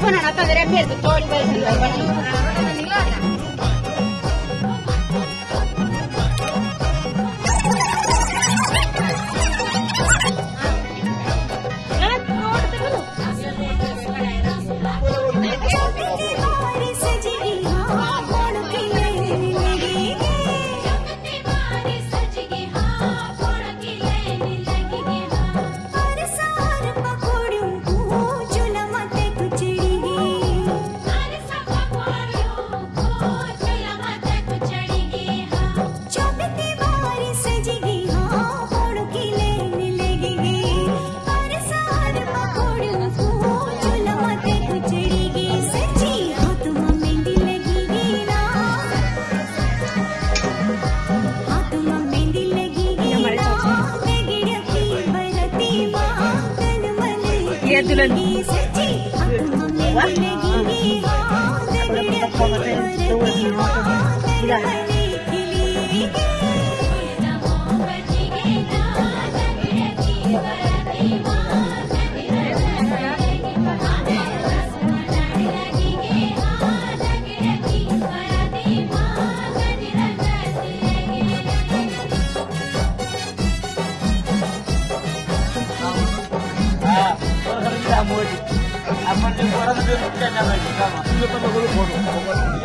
Bueno, fuera una padre, todo el 是，我啊。我来把它放在这里，等我一会儿，看看，你看。Amor de Deus, amor de coração, não tem nada de calma. Eu tava com o